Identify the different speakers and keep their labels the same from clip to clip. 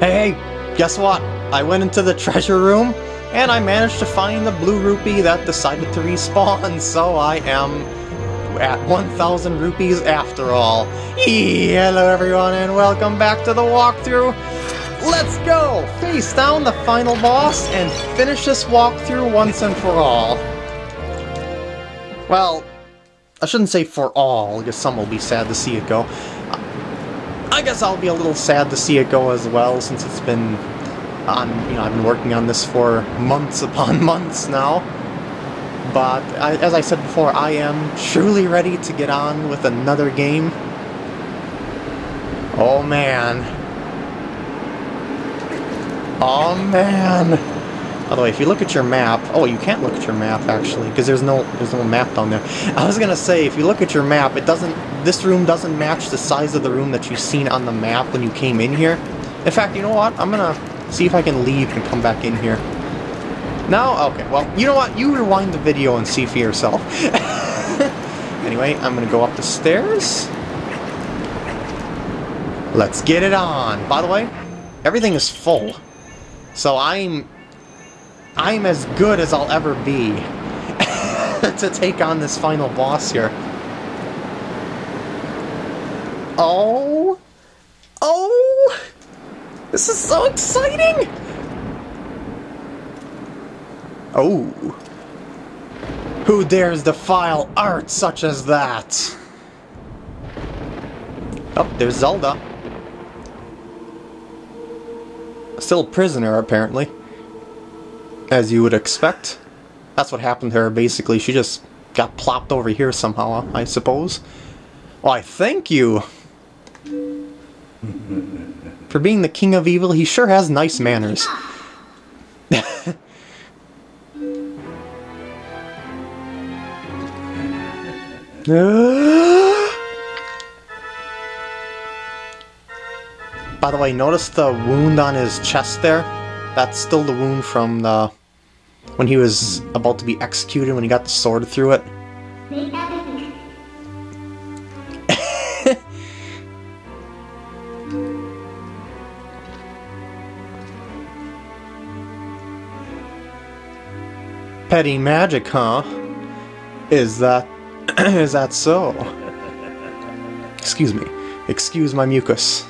Speaker 1: Hey, guess what? I went into the treasure room and I managed to find the blue rupee that decided to respawn, so I am at 1,000 rupees after all. Hello everyone and welcome back to the walkthrough. Let's go! Face down the final boss and finish this walkthrough once and for all. Well, I shouldn't say for all, because some will be sad to see it go. I guess I'll be a little sad to see it go as well, since it's been on, you know, I've been working on this for months upon months now. But I, as I said before, I am truly ready to get on with another game. Oh man. Oh man. By the way, if you look at your map, oh, you can't look at your map actually, because there's no there's no map down there. I was gonna say, if you look at your map, it doesn't. This room doesn't match the size of the room that you've seen on the map when you came in here. In fact, you know what? I'm gonna see if I can leave and come back in here. No? Okay, well, you know what? You rewind the video and see for yourself. anyway, I'm gonna go up the stairs. Let's get it on. By the way, everything is full. So I'm... I'm as good as I'll ever be to take on this final boss here. Oh! Oh! This is so exciting! Oh. Who dares defile art such as that? Oh, there's Zelda. Still a prisoner, apparently. As you would expect. That's what happened to her, basically. She just got plopped over here somehow, I suppose. Why, thank you! For being the king of evil, he sure has nice manners. By the way, notice the wound on his chest there? That's still the wound from the... when he was about to be executed, when he got the sword through it. Petty magic, huh? Is that... is that so? Excuse me. Excuse my mucus.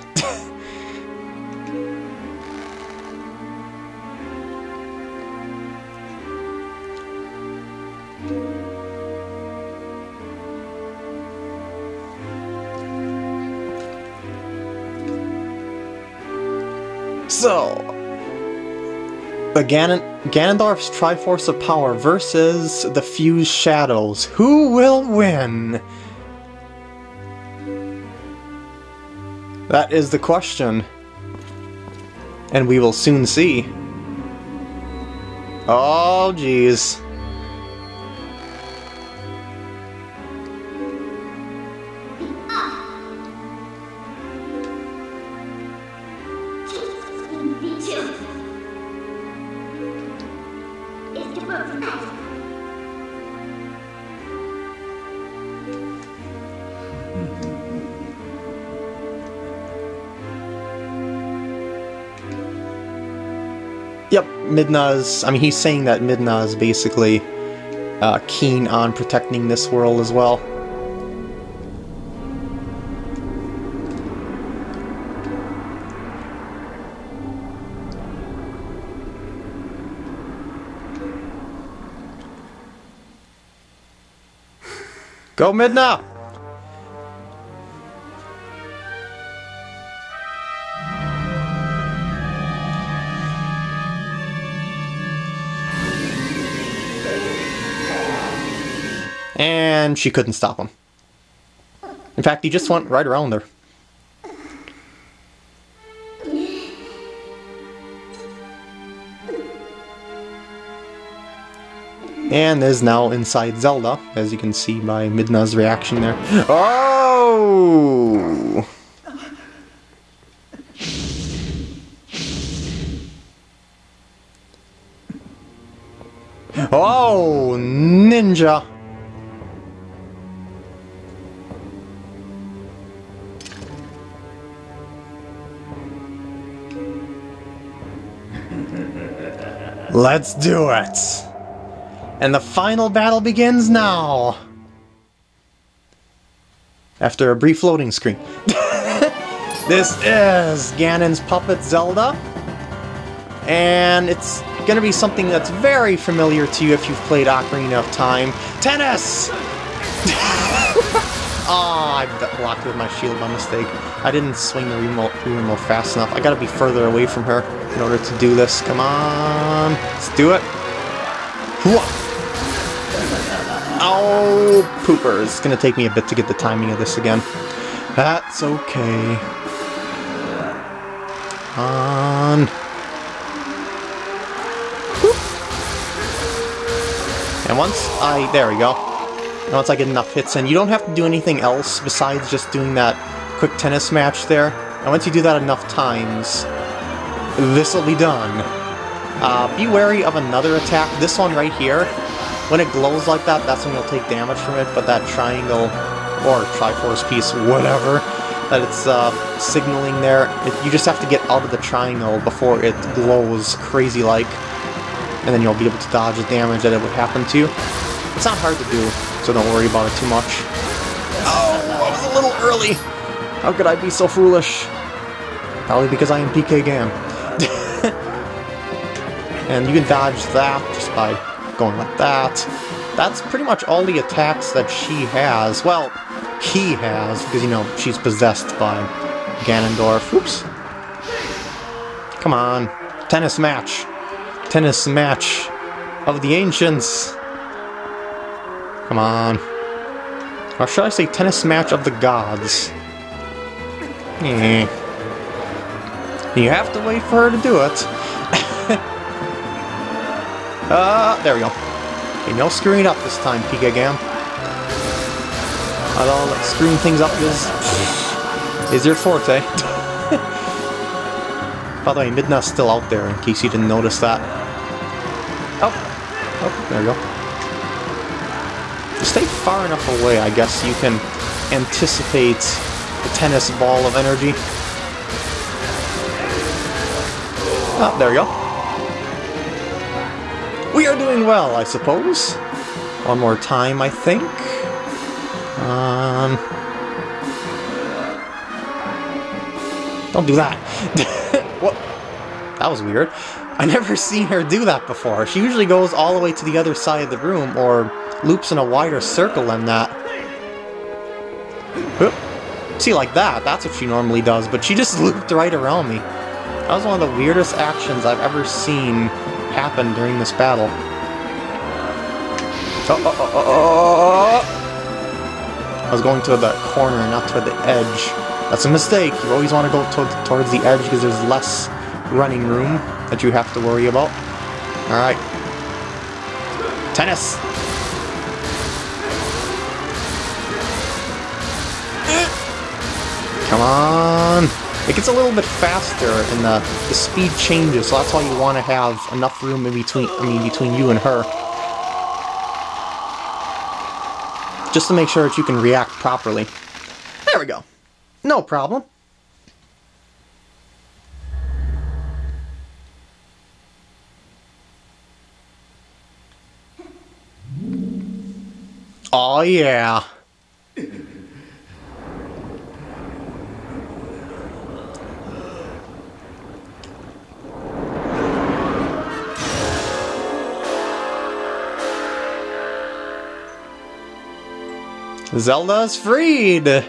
Speaker 1: The Ganon Ganondorf's Triforce of Power versus the Fused Shadows. Who will win? That is the question. And we will soon see. Oh, jeez. Yep, Midna's. I mean, he's saying that Midna is basically uh, keen on protecting this world as well. Go Midna! And she couldn't stop him. In fact, he just went right around her. And is now inside Zelda, as you can see by Midna's reaction there. Oh! Oh, ninja! Let's do it! And the final battle begins now! After a brief loading screen. this is Ganon's puppet Zelda. And it's gonna be something that's very familiar to you if you've played Ocarina of Time. Tennis! Ah, oh, I blocked with my shield by mistake. I didn't swing the remote, remote fast enough. I gotta be further away from her in order to do this. Come on. Let's do it. Oh, pooper. It's gonna take me a bit to get the timing of this again. That's okay. On. And once I... There we go And once I get enough hits in. You don't have to do anything else besides just doing that quick tennis match there. And once you do that enough times, this will be done. Uh, be wary of another attack. This one right here, when it glows like that, that's when you'll take damage from it, but that triangle, or Triforce piece, whatever, that it's uh, signaling there, it, you just have to get out of the triangle before it glows crazy-like, and then you'll be able to dodge the damage that it would happen to. You. It's not hard to do so don't worry about it too much. Oh, I was a little early! How could I be so foolish? Probably because I am PK Gam. And you can dodge that just by going like that. That's pretty much all the attacks that she has. Well, he has, because, you know, she's possessed by Ganondorf. Oops. Come on. Tennis match. Tennis match of the ancients. Come on. Or should I say tennis match of the gods? Yeah. You have to wait for her to do it. Uh, there we go. Okay, no screwing it up this time, Pika Gam. Although like, screwing things up is, is your forte. By the way, Midna's still out there, in case you didn't notice that. Oh, oh, there we go stay far enough away, I guess you can anticipate the tennis ball of energy. Oh, there we go. We are doing well, I suppose. One more time, I think. Um... Don't do that. what? That was weird. I never seen her do that before. She usually goes all the way to the other side of the room, or loops in a wider circle than that. Oop. See, like that, that's what she normally does, but she just looped right around me. That was one of the weirdest actions I've ever seen happen during this battle. Oh, oh, oh, oh. I was going to the corner, not to the edge. That's a mistake. You always want to go to towards the edge because there's less running room that you have to worry about. Alright. Tennis! Come on! It gets a little bit faster and the, the speed changes, so that's why you want to have enough room in between, I mean, between you and her. Just to make sure that you can react properly. There we go. No problem. Oh yeah. Zelda's freed!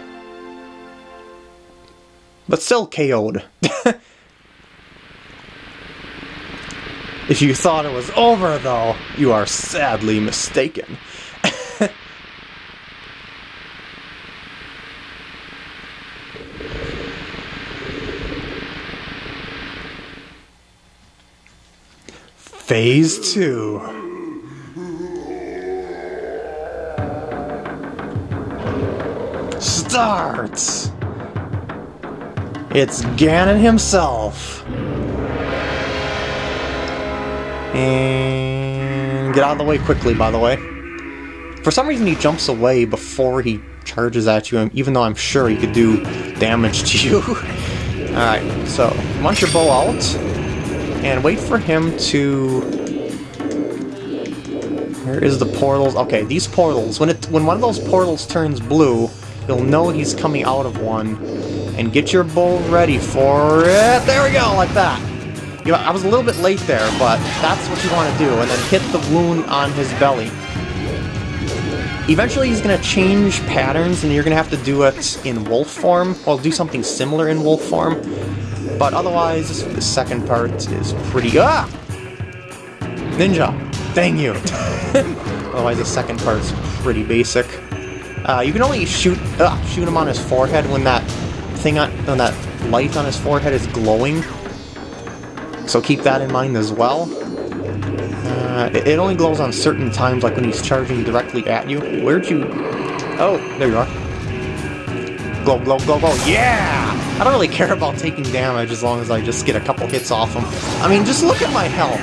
Speaker 1: But still KO'd. if you thought it was over, though, you are sadly mistaken. Phase 2. Starts! It's Ganon himself. And get out of the way quickly, by the way. For some reason he jumps away before he charges at you, even though I'm sure he could do damage to you. Alright, so launch your bow out. and wait for him to... Where is the portals? Okay, these portals. When it when one of those portals turns blue, you'll know he's coming out of one. And get your bow ready for it. There we go, like that. You know, I was a little bit late there, but that's what you want to do. And then hit the wound on his belly. Eventually he's going to change patterns and you're going to have to do it in wolf form. Well, do something similar in wolf form. But otherwise, the second part is pretty... Ah! Ninja! Dang you! otherwise, the second part's pretty basic. Uh, you can only shoot uh, shoot him on his forehead when that thing on, when that light on his forehead is glowing. So keep that in mind as well. Uh, it, it only glows on certain times, like when he's charging directly at you. Where'd you... Oh, there you are. Glow, glow, glow, glow. Yeah! I don't really care about taking damage as long as I just get a couple hits off him. I mean, just look at my health.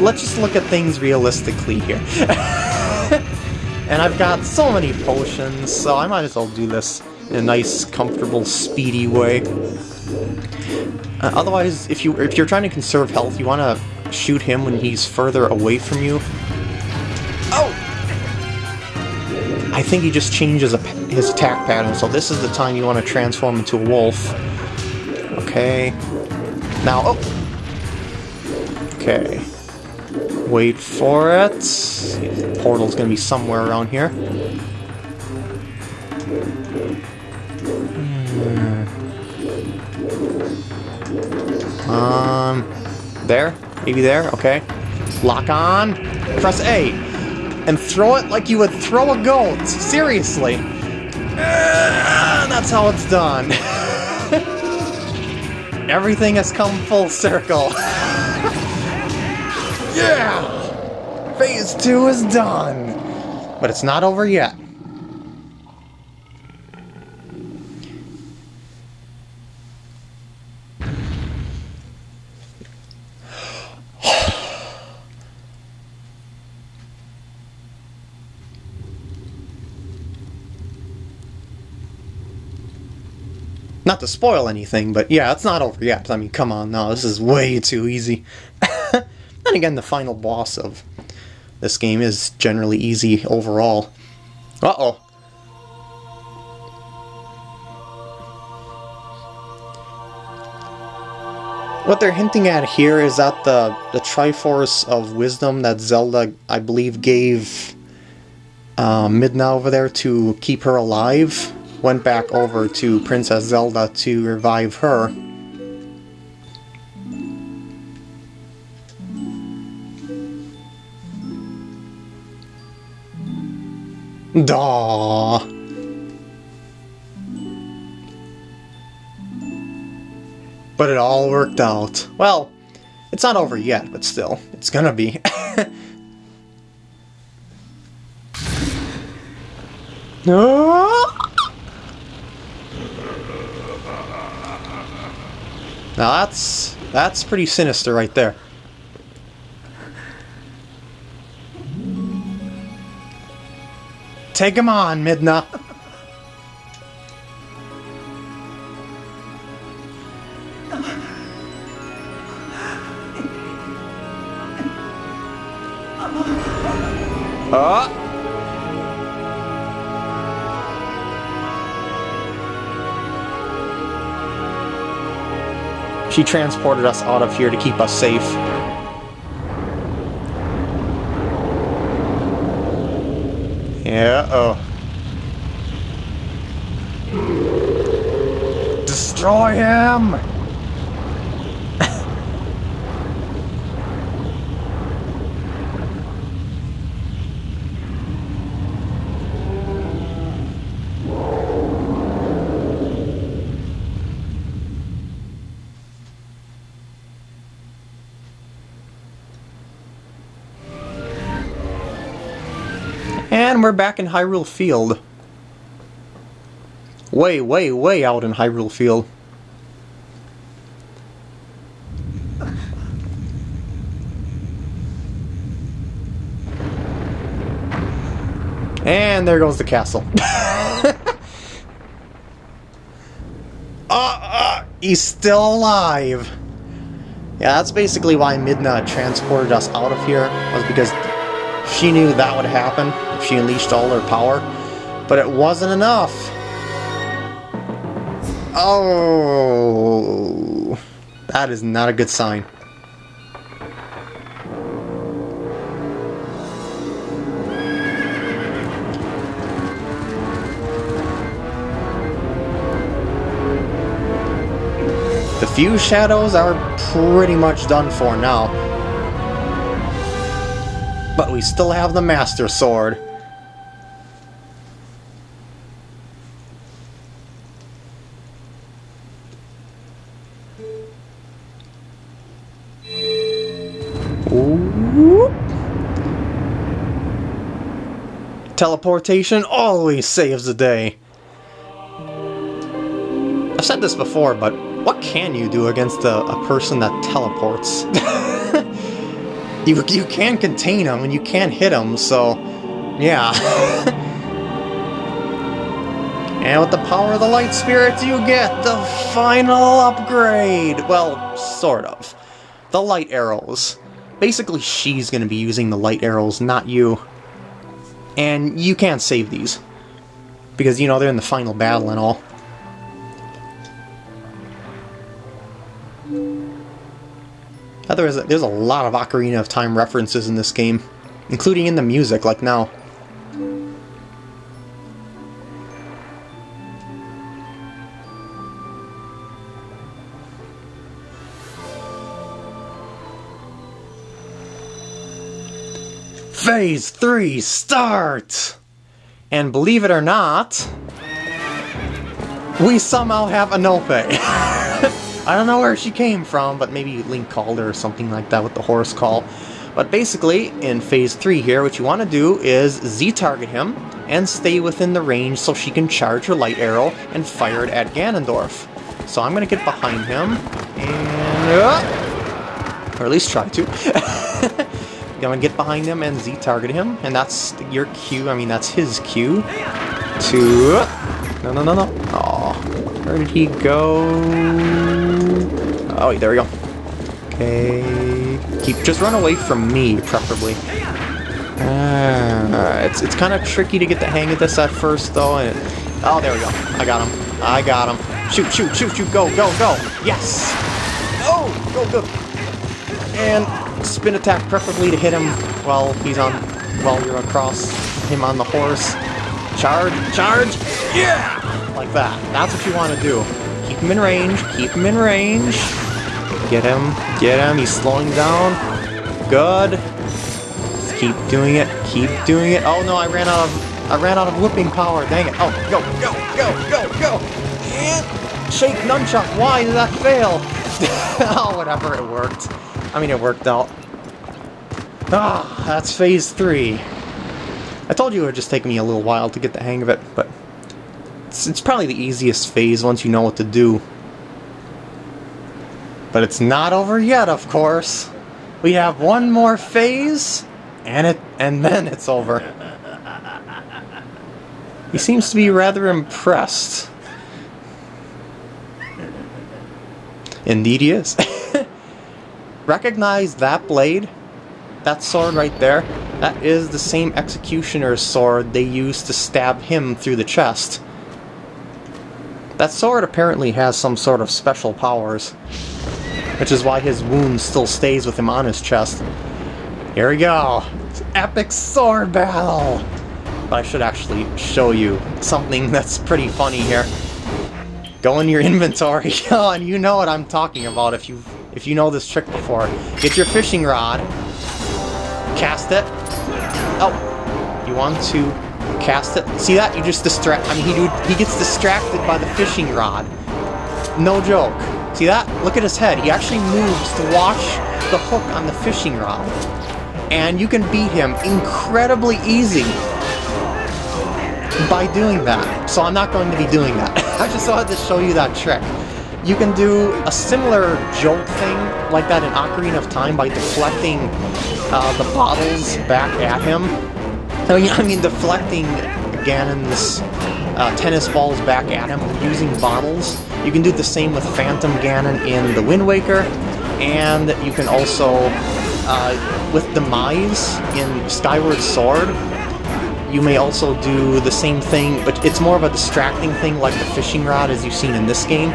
Speaker 1: Let's just look at things realistically here. and I've got so many potions, so I might as well do this in a nice, comfortable, speedy way. Uh, otherwise, if you if you're trying to conserve health, you want to shoot him when he's further away from you. Oh! I think he just changes his attack pattern, so this is the time you want to transform into a wolf. Okay. Now, oh! Okay. Wait for it. The portal's gonna be somewhere around here. Um, there? Maybe there? Okay. Lock on. Press A. And throw it like you would throw a goat. Seriously. Uh, that's how it's done. Everything has come full circle. yeah! Phase 2 is done. But it's not over yet. Not to spoil anything, but yeah, it's not over yet. I mean, come on, no, this is way too easy. again, the final boss of this game is generally easy overall. Uh-oh. What they're hinting at here is that the, the Triforce of Wisdom that Zelda, I believe, gave uh, Midna over there to keep her alive went back over to Princess Zelda to revive her. Daw. But it all worked out. Well, it's not over yet, but still, it's gonna be. no! Now that's that's pretty sinister right there. Take him on, Midna. Oh! She transported us out of here to keep us safe. Yeah, oh. Destroy him! We're back in Hyrule Field. Way, way, way out in Hyrule Field. And there goes the castle. uh, uh, he's still alive. Yeah, that's basically why Midna transported us out of here, was because she knew that would happen if she unleashed all her power. But it wasn't enough. Oh, that is not a good sign. The Fused Shadows are pretty much done for now. But we still have the Master Sword. Ooh. Teleportation always saves the day. I've said this before, but what can you do against a, a person that teleports? you, you can contain them and you can hit them, so yeah. and with the power of the light spirit, you get the final upgrade. Well, sort of. The light arrows. Basically, she's going to be using the light arrows, not you. And you can't save these. Because, you know, they're in the final battle and all. There's a, there's a lot of Ocarina of Time references in this game, including in the music, like now. Phase 3 start! And believe it or not, we somehow have Epona. I don't know where she came from, but maybe Link called her or something like that with the horse call. But basically, in Phase 3 here, what you want to do is Z-target him and stay within the range so she can charge her light arrow and fire it at Ganondorf. So I'm going to get behind him and... Uh, or at least try to. I'm Gonna get behind him and Z-target him, and that's your cue, I mean that's his cue to... No, no, no, no. Oh, where did he go? Oh, there we go. Okay, keep just run away from me, preferably. Uh, it's it's kind of tricky to get the hang of this at first, though. And it, oh, there we go. I got him. I got him. Shoot, shoot, shoot, shoot. Go, go, go. Yes. Oh, go, go. And spin attack preferably to hit him while he's on, while you're across him on the horse. Charge, charge, yeah! Like that. That's what you want to do. Keep him in range, keep him in range. Get him, get him, he's slowing down. Good. Just keep doing it, keep doing it. Oh no, I ran out of, I ran out of whipping power, dang it. Oh, go, go, go, go, go! And shake nunchuck, why did that fail? oh, whatever, it worked. I mean, it worked out. Ah, that's phase three. I told you it would just take me a little while to get the hang of it, but it's, it's probably the easiest phase once you know what to do. But it's not over yet, of course. We have one more phase, and it and then it's over. He seems to be rather impressed. Indeed he is. Recognize that blade? That sword right there? That is the same executioner's sword they used to stab him through the chest. That sword apparently has some sort of special powers, which is why his wound still stays with him on his chest. Here we go! Epic sword battle! But I should actually show you something that's pretty funny here. Go in your inventory, and you know what I'm talking about if you if you know this trick before. Get your fishing rod, cast it. Oh, you want to cast it? See that? You just distract. I mean, he he gets distracted by the fishing rod. No joke. See that? Look at his head. He actually moves to watch the hook on the fishing rod, and you can beat him incredibly easy by doing that. So I'm not going to be doing that. I just wanted to show you that trick. You can do a similar jolt thing like that in Ocarina of Time by deflecting uh, the bottles back at him. I mean, I mean deflecting Ganon's uh, tennis balls back at him using bottles. You can do the same with Phantom Ganon in The Wind Waker, and you can also, uh, with Demise in Skyward Sword, you may also do the same thing, but it's more of a distracting thing like the fishing rod as you've seen in this game,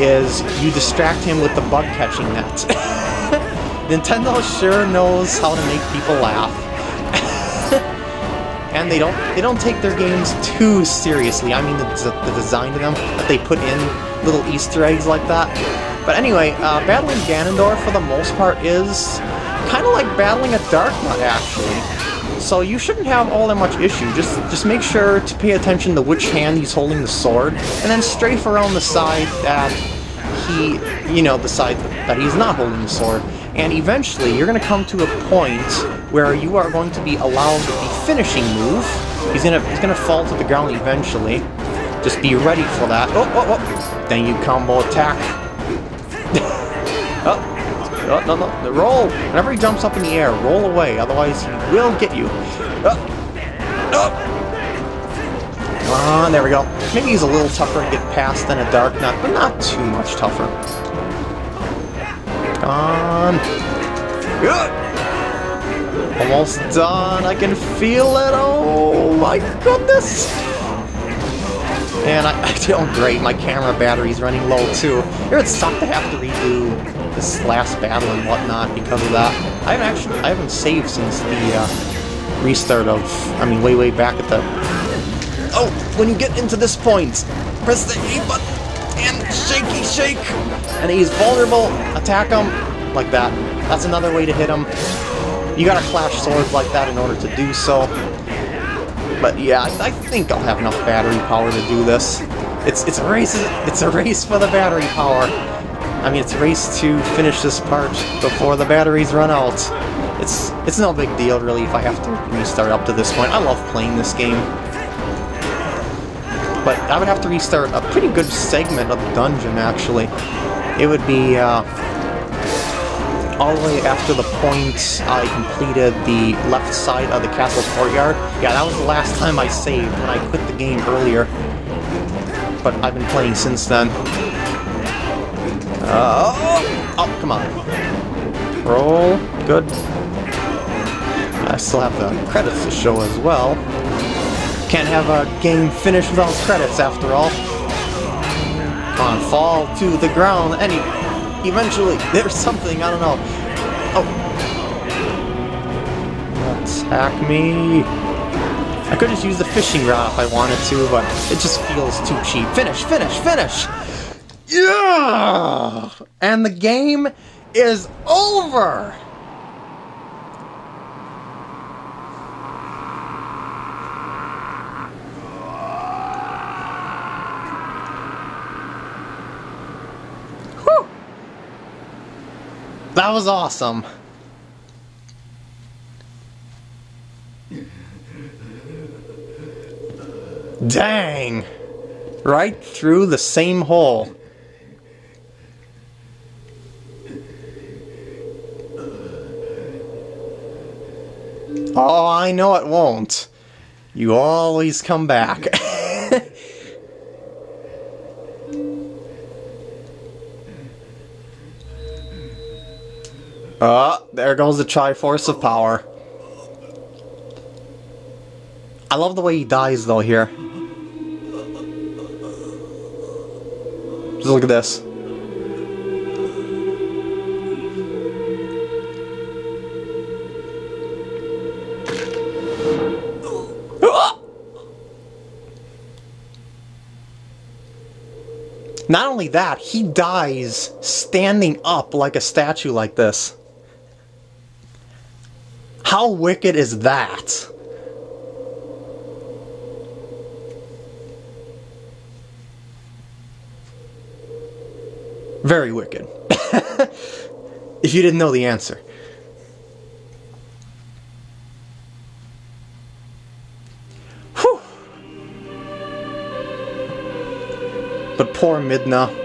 Speaker 1: is you distract him with the bug catching net. Nintendo sure knows how to make people laugh. and they don't they don't take their games too seriously. I mean the, the design of them, that they put in little Easter eggs like that. But anyway, uh, battling Ganondorf for the most part is kind of like battling a Dark Darknut actually. So you shouldn't have all that much issue. Just just make sure to pay attention to which hand he's holding the sword, and then strafe around the side that he, you know, the side that he's not holding the sword. And eventually, you're going to come to a point where you are going to be allowed the finishing move. He's gonna he's gonna fall to the ground eventually. Just be ready for that. Oh, oh, oh! Then you combo attack. Oh, oh, no, no, no. Roll! Whenever he jumps up in the air, roll away, otherwise he will get you. Oh. Oh. Come on, there we go. Maybe he's a little tougher to get past than a Darknut, but not too much tougher. Come on. Almost done. I can feel it. Oh my goodness. And I, I oh great, my camera battery's running low too. It would suck to have to redo this last battle and whatnot because of that. I haven't actually, I haven't saved since the uh, restart of, I mean, way, way back at the... Oh, when you get into this point, press the A button and shaky shake, and he's vulnerable. Attack him like that. That's another way to hit him. You gotta clash swords like that in order to do so. But yeah, I, I think I'll have enough battery power to do this. It's it's a race. It's a race for the battery power. I mean, it's a race to finish this part before the batteries run out. It's it's no big deal, really, if I have to restart up to this point. I love playing this game. But I would have to restart a pretty good segment of the dungeon, actually. It would be, uh, all the way after the point I completed the left side of the castle courtyard. Yeah, that was the last time I saved when I quit the game earlier. But I've been playing since then. Uh, oh, oh, come on. Roll. Good. I still have the credits to show as well. Can't have a game finished without credits, after all. Come on, fall to the ground. Any, eventually, there's something, I don't know. Oh. Attack me. I could just use the fishing rod if I wanted to, but it just feels too cheap. Finish, finish, finish! Yeah! And the game is over! That was awesome. Dang! Right through the same hole. Oh, I know it won't. You always come back. Ah, there goes the Triforce of Power. I love the way he dies, though, here. Just look at this. Not only that, he dies standing up like a statue like this. How wicked is that? Very wicked. if you didn't know the answer. But poor Midna.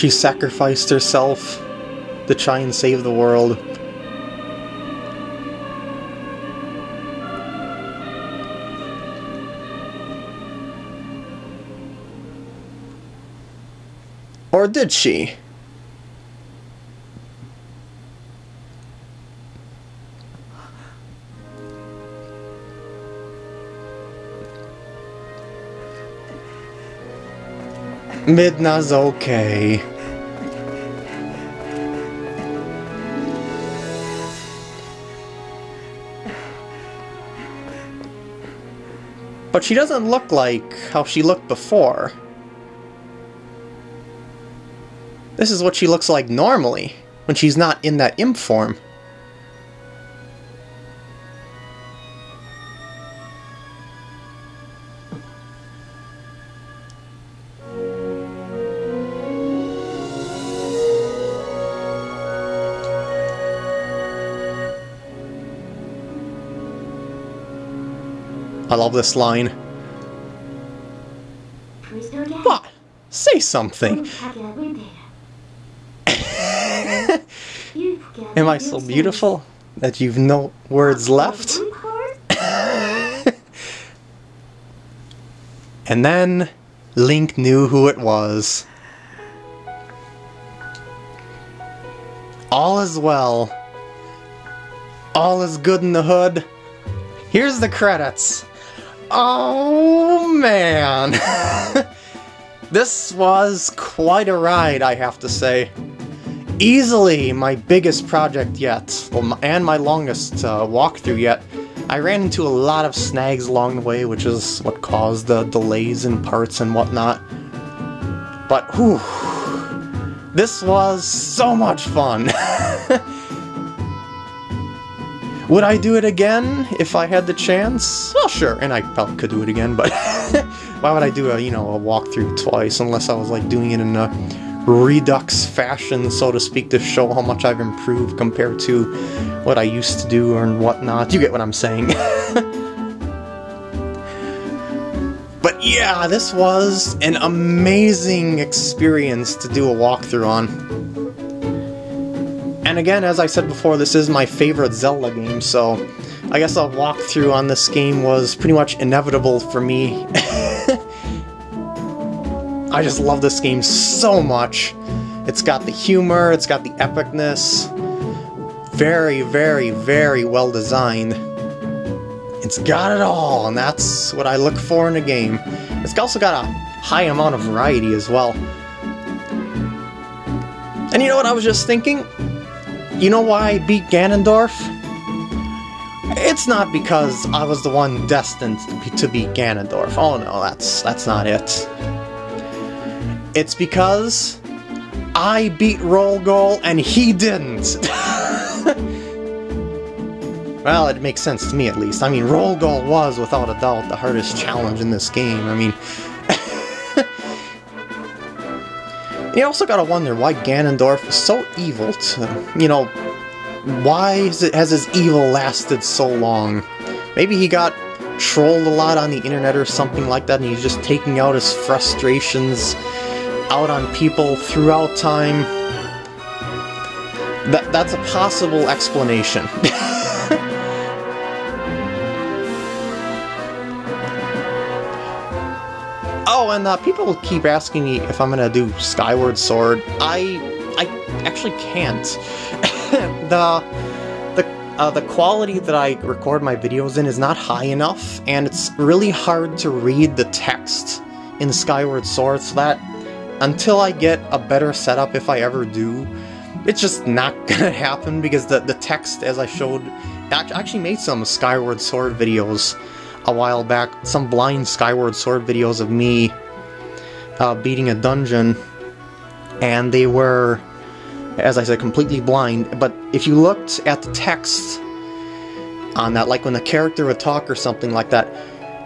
Speaker 1: She sacrificed herself to try and save the world. Or did she? Midna's okay. But she doesn't look like how she looked before. This is what she looks like normally, when she's not in that imp form. I love this line. What? Say something. Am I so beautiful that you've no words left? and then Link knew who it was. All is well. All is good in the hood. Here's the credits. Oh man! this was quite a ride, I have to say. Easily my biggest project yet, and my longest uh, walkthrough yet. I ran into a lot of snags along the way, which is what caused the delays in parts and whatnot. But whew, this was so much fun. Would I do it again if I had the chance? Well, sure, and I probably could do it again, but why would I do a, you know, a walkthrough twice unless I was like doing it in a redux fashion, so to speak, to show how much I've improved compared to what I used to do and whatnot. You get what I'm saying. but yeah, this was an amazing experience to do a walkthrough on. And again, as I said before, this is my favorite Zelda game, so I guess a walkthrough on this game was pretty much inevitable for me. I just love this game so much. It's got the humor, it's got the epicness. Very, very, very well designed. It's got it all, and that's what I look for in a game. It's also got a high amount of variety as well. And you know what I was just thinking? You know why I beat Ganondorf? It's not because I was the one destined to, be, to beat Ganondorf. Oh no, that's that's not it. It's because I beat Rollgoal and he didn't. well, it makes sense to me at least. I mean, Rollgoal was, without a doubt, the hardest challenge in this game. I mean, You also gotta wonder why Ganondorf is so evil to, you know, why it, has his evil lasted so long? Maybe he got trolled a lot on the internet or something like that and he's just taking out his frustrations out on people throughout time. That, that's a possible explanation. And uh, people keep asking me if I'm gonna do Skyward Sword. I I actually can't. the the uh, the quality that I record my videos in is not high enough, and it's really hard to read the text in Skyward Sword. So that until I get a better setup, if I ever do, it's just not gonna happen because the the text, as I showed, I actually made some Skyward Sword videos a while back some blind Skyward Sword videos of me uh, beating a dungeon, and they were, as I said, completely blind. But if you looked at the text on that, like when the character would talk or something like that,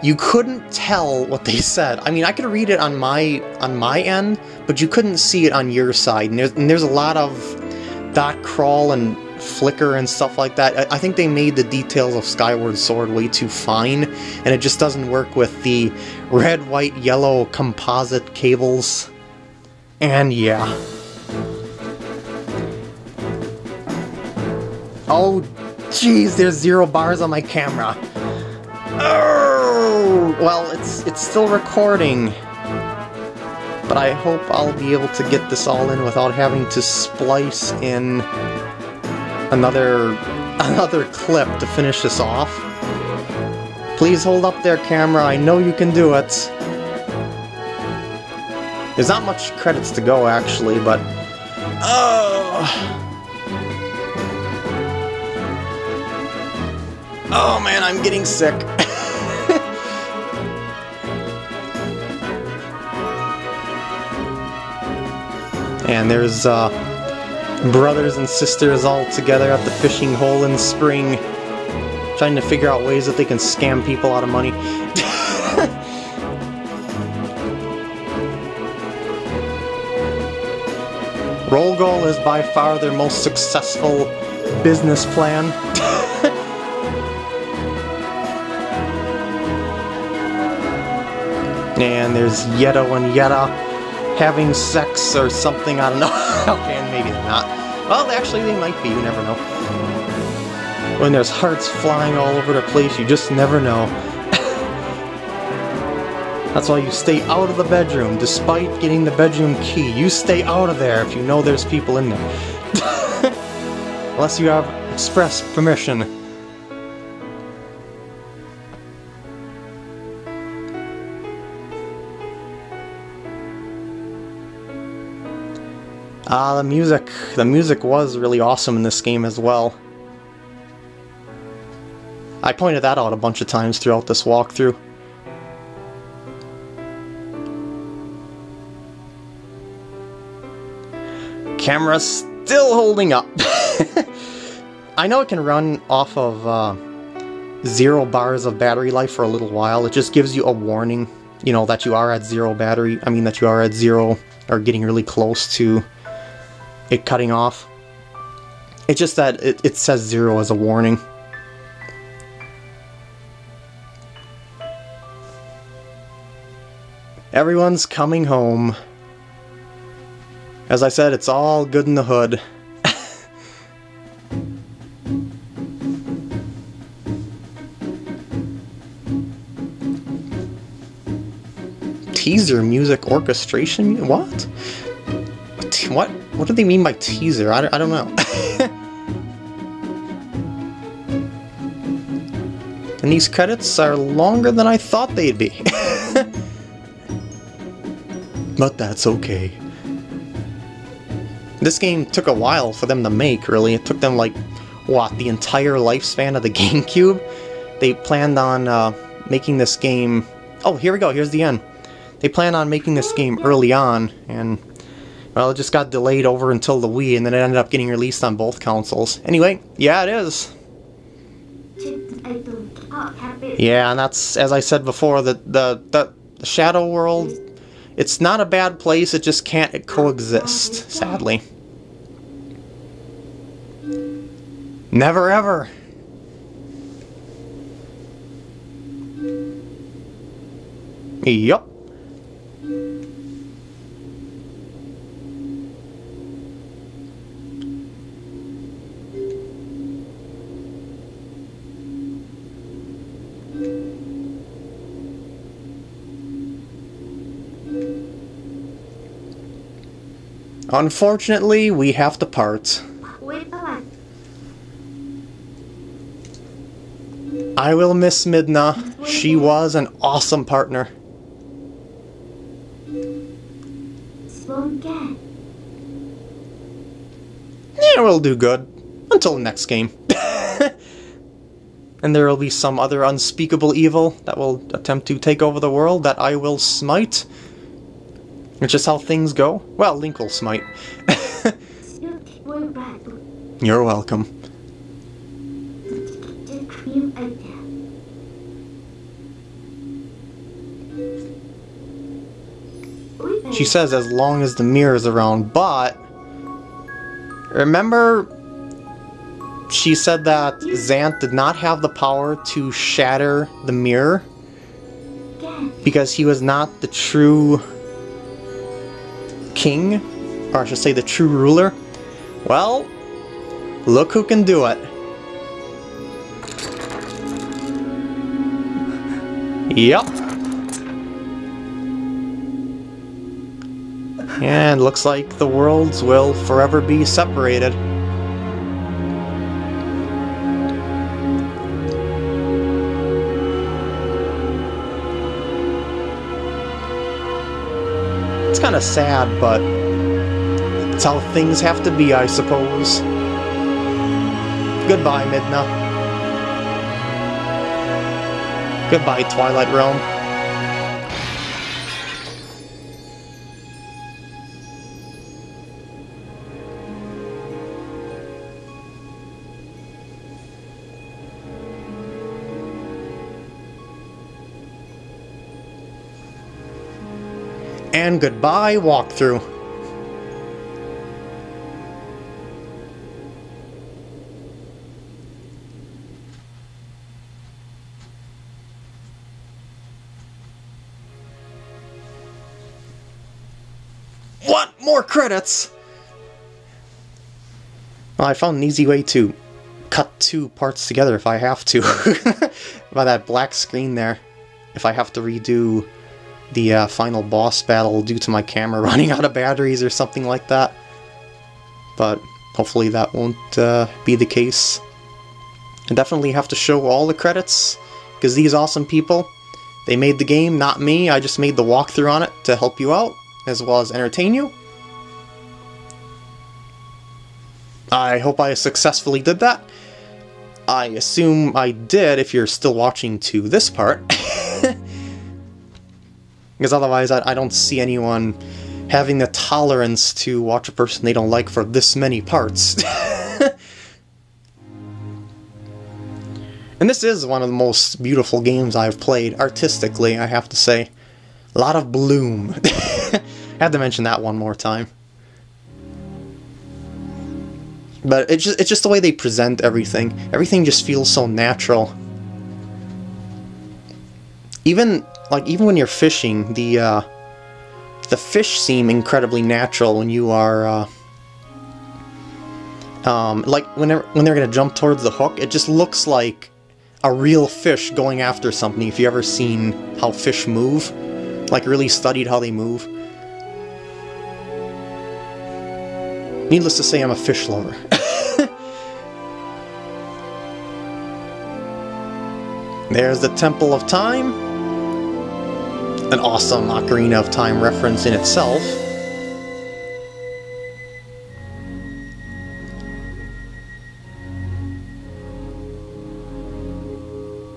Speaker 1: you couldn't tell what they said. I mean, I could read it on my on my end, but you couldn't see it on your side. And there's, and there's a lot of dot crawl and flicker and stuff like that. I think they made the details of Skyward Sword way too fine, and it just doesn't work with the red, white, yellow composite cables. And yeah. Oh, jeez, there's zero bars on my camera. Oh, well, it's it's still recording. But I hope I'll be able to get this all in without having to splice in another another clip to finish this off. Please hold up there, camera. I know you can do it. There's not much credits to go, actually, but... Oh... Oh man, I'm getting sick. and there's uh, brothers and sisters all together at the fishing hole in spring, trying to figure out ways that they can scam people out of money. Rollgoal is by far their most successful business plan. and there's Yeto and Yeta having sex or something, I don't know. okay, not. Well, actually they might be, you never know. When there's hearts flying all over the place, you just never know. That's why you stay out of the bedroom, despite getting the bedroom key. You stay out of there if you know there's people in there. Unless you have express permission. Uh, the music. The music was really awesome in this game as well. I pointed that out a bunch of times throughout this walkthrough. Camera still holding up. I know it can run off of uh, zero bars of battery life for a little while. It just gives you a warning, you know, that you are at zero battery. I mean, that you are at zero or getting really close to it cutting off. It's just that it, it says zero as a warning. Everyone's coming home. As I said, it's all good in the hood. Teaser music orchestration? What? What? What do they mean by teaser? I, I don't know. and these credits are longer than I thought they'd be. but that's okay. This game took a while for them to make, really. It took them, like, what, the entire lifespan of the GameCube? They planned on uh, making this game... Oh, here we go, here's the end. They planned on making this game early on, and well, it just got delayed over until the Wii, and then it ended up getting released on both consoles. Anyway, yeah, it is. Yeah, and that's, as I said before, the, the, the, Shadow World, it's not a bad place, it just can't coexist, sadly. Never ever. Yup. Unfortunately, we have to part. I will miss Midna. She was an awesome partner. Yeah, we'll do good. Until the next game. and there will be some other unspeakable evil that will attempt to take over the world that I will smite. It's just how things go. Well, Link will smite. You're welcome. She says as long as the mirror is around, but... Remember... She said that Zant did not have the power to shatter the mirror because he was not the true king, or I should say the true ruler, well, look who can do it. Yep. And looks like the worlds will forever be separated. Kind of sad, but it's how things have to be, I suppose. Goodbye, Midna. Goodbye, Twilight Realm. And goodbye, walkthrough. What? More credits? Well, I found an easy way to cut two parts together if I have to. By that black screen there. If I have to redo the uh, final boss battle due to my camera running out of batteries or something like that. But hopefully that won't uh, be the case. I definitely have to show all the credits, because these awesome people, they made the game, not me. I just made the walkthrough on it to help you out, as well as entertain you. I hope I successfully did that. I assume I did if you're still watching to this part. Because otherwise, I, I don't see anyone having the tolerance to watch a person they don't like for this many parts. and this is one of the most beautiful games I've played, artistically, I have to say. A lot of bloom. I had to mention that one more time. But it's just, it's just the way they present everything. Everything just feels so natural. Even like even when you're fishing, the uh, the fish seem incredibly natural when you are uh, um, like when they're, when they're gonna jump towards the hook. It just looks like a real fish going after something. If you ever seen how fish move, like really studied how they move. Needless to say, I'm a fish lover. There's the Temple of Time an awesome Ocarina of Time reference in itself.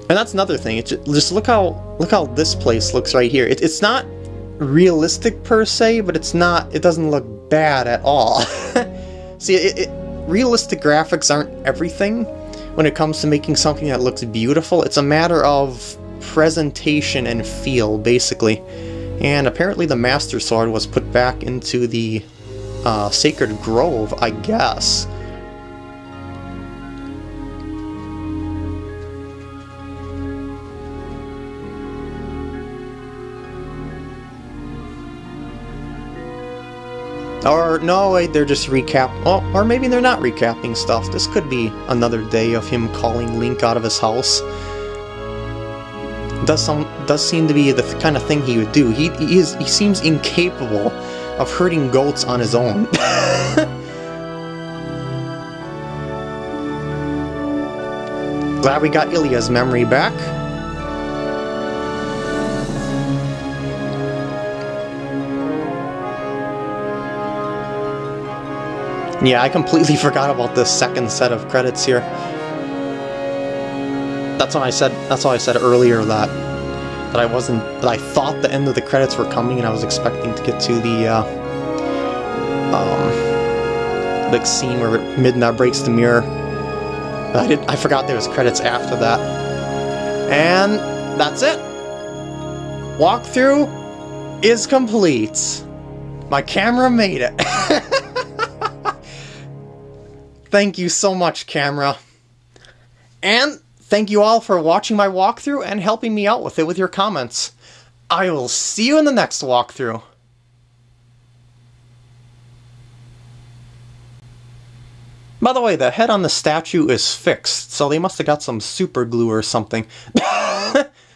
Speaker 1: And that's another thing. Just, just, look how look how this place looks right here. It, it's not realistic per se, but it's not. It doesn't look bad at all. See, it, it, realistic graphics aren't everything when it comes to making something that looks beautiful. It's a matter of presentation and feel, basically. And apparently the Master Sword was put back into the uh, Sacred Grove, I guess. Or, no, wait, they're just recap- oh, or maybe they're not recapping stuff. This could be another day of him calling Link out of his house does some does seem to be the kind of thing he would do. He he is he seems incapable of hurting goats on his own. Glad we got Ilia's memory back. Yeah, I completely forgot about this second set of credits here that's when I said that's why I said earlier that that I wasn't that I thought the end of the credits were coming and I was expecting to get to the uh, um, big scene where Midna breaks the mirror. But I did I forgot there was credits after that. And that's it. Walkthrough is complete. My camera made it. Thank you so much, camera. And Thank you all for watching my walkthrough and helping me out with it with your comments. I will see you in the next walkthrough. By the way, the head on the statue is fixed, so they must have got some super glue or something.